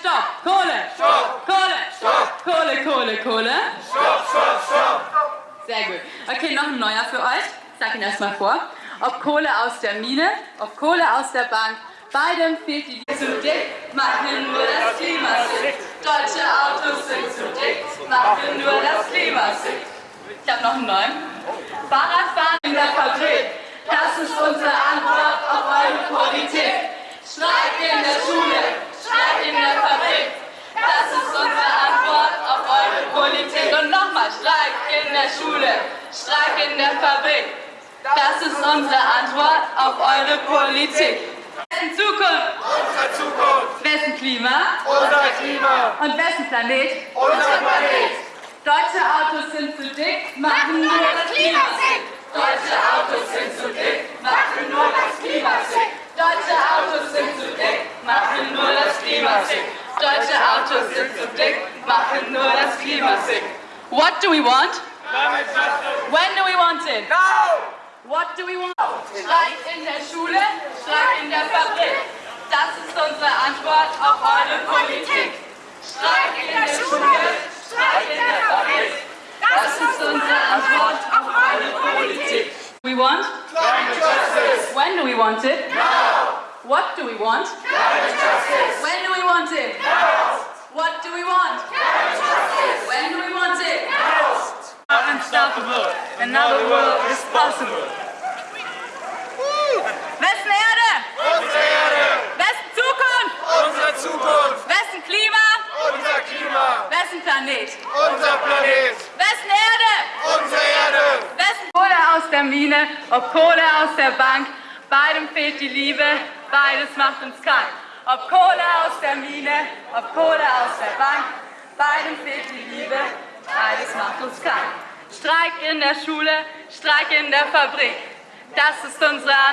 stopp! Kohle! Stopp! Kohle! Stopp! Kohle, Kohle, Kohle. Stopp, stopp, stopp! Sehr gut. Okay, noch ein neuer für euch. Ich sag ihn erstmal vor. Ob Kohle aus der Mine, ob Kohle aus der Bank, beidem fehlt die zu dick, machen nur das Klima sick. Deutsche Autos sind zu dick, machen nur das Klima sick. Ich habe noch einen neuen. Fahrradfahren in der Fabrik, das ist unsere Antwort auf eure Politik. Streik in der Schule, Streik in der Fabrik, das ist unsere Antwort auf eure Politik. Und nochmal, Streik in der Schule, Streik in der Fabrik, das ist unsere Antwort auf eure Politik. Wessen Zukunft, Unsere Zukunft! wessen Klima Unser Klima! und wessen Planet? Unser Planet! Deutsche Autos sind zu dick, machen nur das Klima sick. Deutsche Autos sind zu dick, machen nur das Klima sick. Deutsche Autos sind zu dick, machen nur das Klima sick. Deutsche Autos sind zu dick, machen nur das Klima sick. What do we want? When do we want it? Now! What do we want? Streik in der Schule, Streik in der Fabrik. Das ist unsere Antwort auf eure Politik. Streik in der Schule, Streik in der Fabrik. Das ist unsere Antwort auf eure Politik. We want? Climate justice! When do we want it? Now! What do we want? Climate justice! When do we want it? Now! What do we want? When unstoppable. Another world is possible. Wessen Erde? Unsere Erde! Wessen Zukunft? Unsere Zukunft! Wessen Klima? Unser Klima! Wessen Planet? Unser Planet! Wessen Erde? Unsere Erde! Wessen Kohle aus der Mine, ob Kohle aus der Bank, beidem fehlt die Liebe, beides macht uns krank. Ob Kohle aus der Mine, ob Kohle aus der Bank, beidem fehlt die Liebe, beides macht uns krank. Streik in der Schule, Streik in der Fabrik, das ist unsere